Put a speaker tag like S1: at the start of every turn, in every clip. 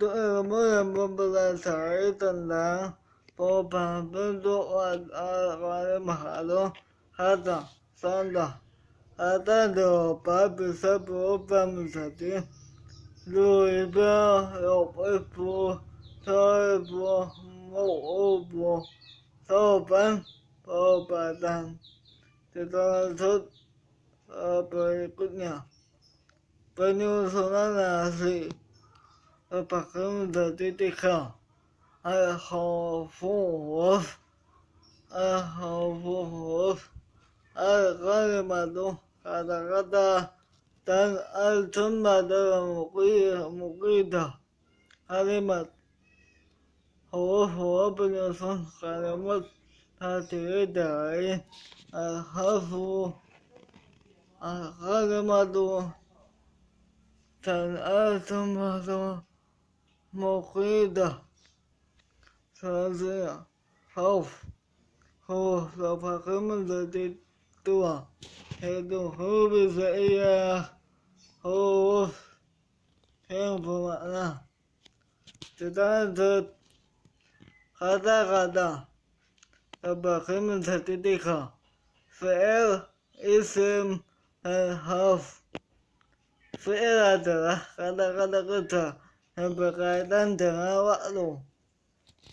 S1: tôi mới một là sợi tình là bộ bàn bên tôi à và mà luôn hết rồi xong rồi à ta được ba bị sập bộ bàn mình sẽ đi lùi bơ học ít bộ thôi bộ mũ bộ thôi bàn bộ bàn đàn thì tôi thích ờ bởi cút nhà bao nhiêu số nó là gì 呃，把他们的对对看爱好父母，爱好父 a hafun hof a hafun hof a kalemado kada-kada dan 爱 tsomada wa. Moräder, Fernseher, auf, Hof, auf der Himmel, die Tür, hey, du Hübe, sei ja, hoch, irgendwo mal nach. Tedandot, Rada Rada, Abachim Tatidika, Fair Ism Haf, Fair Rada, Rada Rada Rada, بقاعدتنا وألو.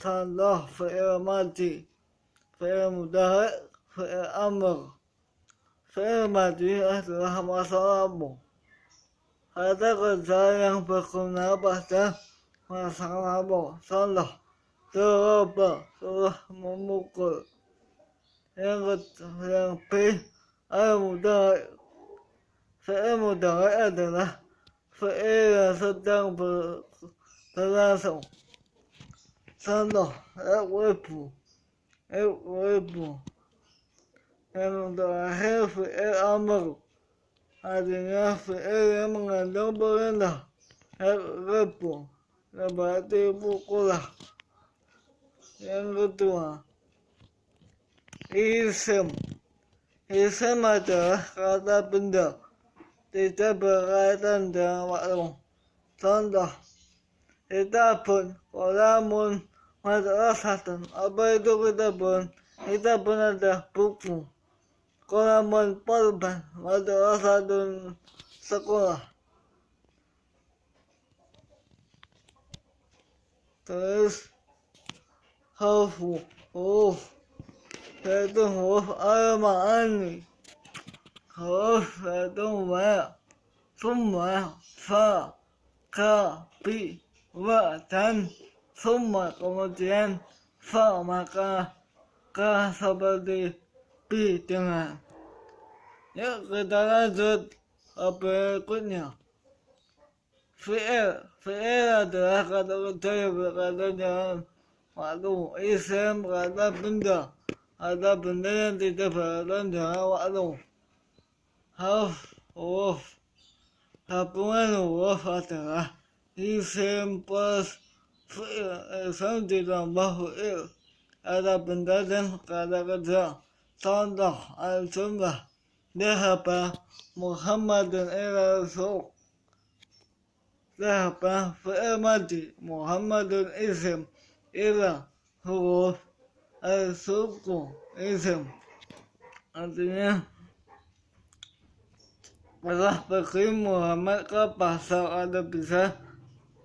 S1: كان له فئر مادي فئر مدهر فئر أمر. فئر مادي أهلها ما صرابه هذا قد زال ينفقنا بحثا ما صرابه صلح تربى صلح ممقر ينقد ينقيه المدهر. فئر مدهر أدنى. فئر صدق yang yang B al mudahik fi'il mudahik adalah fi'il yang sedang ber, berlangsung contoh ibu ibu yang terakhir fi'il amr artinya fi'il yang mengandung perintah ibu pukullah yang kedua isim isim adalah kata benda tidak berkaitan dengan waktu kolamun madrasatun apa itu kitabun kitabun adalah buku. Kolamun polban madrasatun sekolah. Terus huruf huruf yaitu huruf al-ma'ani. Huruf yaitu ma summa fa ka bi dan summa kemudian fa maka ka seperti bi dengan ya kita lanjut berikutnya fi'il fi'il adalah kata kerja yang berkaitan dengan waktu isim kata benda. Ada benda yang tidak berkaitan dengan waktu. Harf huruf gabungan huruf adalah isim plus fi'il isim ditambah fi'il ada benda dan kata kerja. Contoh al-jumlah Muhammadun ila suq Dhahaba fi'il madi Muhammadun isim ila huruf al-suku isim artinya telah pergi Muhammad ke pasar ada bisa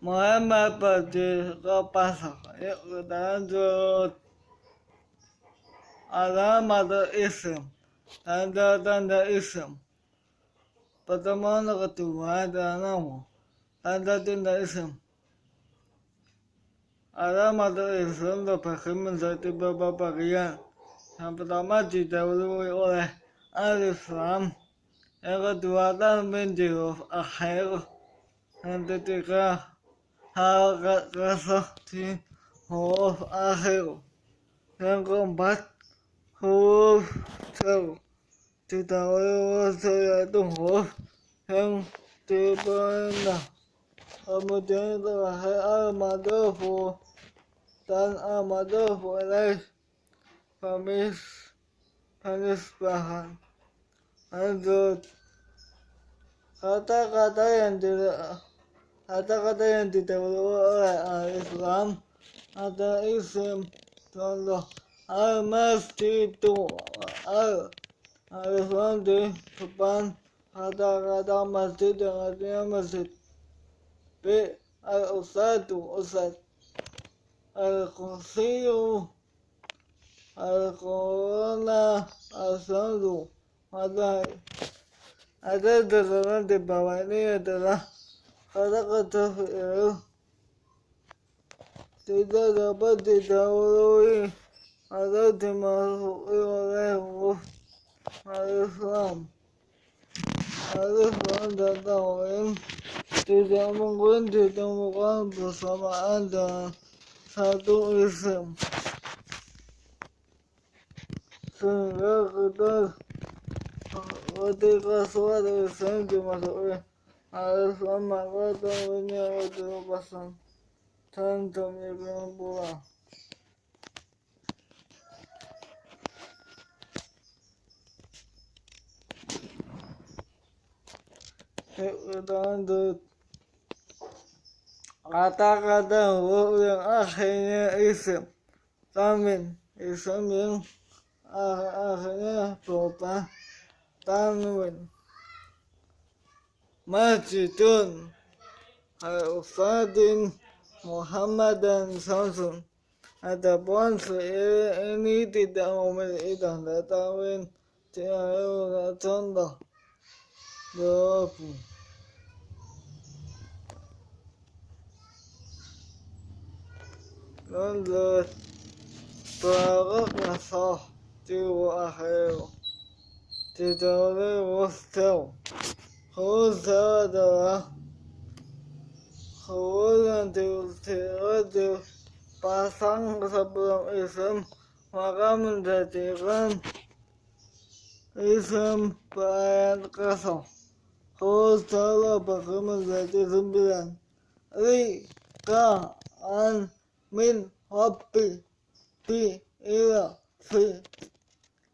S1: Muhammad pergi ke pasar yuk kita lanjut. Alamat isim tanda-tanda isim pertemuan kedua adalah nama tanda-tanda isim Alamat Islam terbagi menjadi beberapa bagian. Yang pertama didahului oleh alif lam, yang kedua tanwin di huruf akhir, yang ketiga kasah di huruf akhir, yang keempat huruf jar didahului oleh yaitu huruf yang diperintah. Kemudian terakhir al-madhufu dan al-madhufu ilaih pemis penis bahan lanjut kata-kata yang tidak أعتقد أن تتولى الإسلام هذا اسم الله المسجد الإسلام دي سبحان حتى غدا مسجد غدا مسجد بالأسد أسد القصي القرآن أسد هذا هذا بوالية خلقته سداد بدد ولوي حضرت مرفوع عليه الإسلام هذا عند الدوام تجاه من كنت تمقام بصمع عند ساتو اسم سنغاق دار وتلك أصوات الإسلام كمسؤولين Alifama wata wani wata basan tanta mai buwa. Kata-kata wurin akhirnya isim, tamin isim yin akhirnya tota, tamin. Majidun Al-Fadin Muhammadan Samson Hata bonsu ini tidak memiliki data win Tiada contoh Jawab Lalu Barak nasah Jiwa akhir Tidak boleh wastau rolante o teu pasang sebelum isem maka menjadikan isem bayat kosong. Hosalah bagaimana menjadi sembilan. Rika an min hobi bi ila fi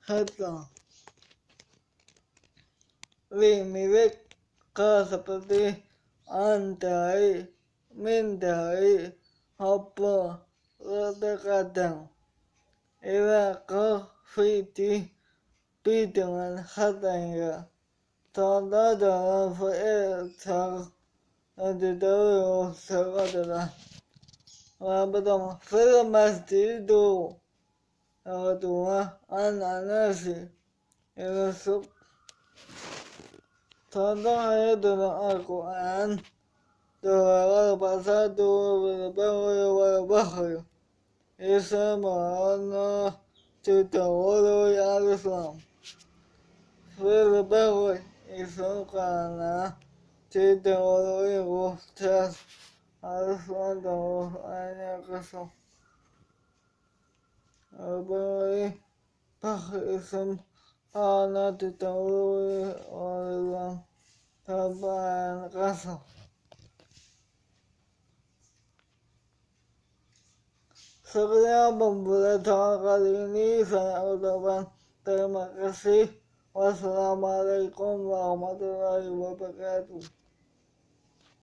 S1: hatta. Li milik ಕಸಪತಿ ಅಂತಾಯಿ ಮಿಂತಾಯಿ ಹಬ್ಬ ರಥಕಥಂ ಇವ ಕೀತಿ ಪೀಠವನ್ನು ಹತಂಗ ಸದಾದ ಸಹೋದರ Rabadam Filamastido Ratua Ananasi Ele é صدع يدنا القرآن دور البصر والبر والبحر. يسمعنا تدور يا الإسلام. في البر يسمعنا تدور يغتاس أصدر أن يقسم البر بحر يسمعنا tidak oleh orang tambahan kasar Sekian pembelajaran kali ini saya ucapkan terima kasih. Wassalamualaikum warahmatullahi wabarakatuh.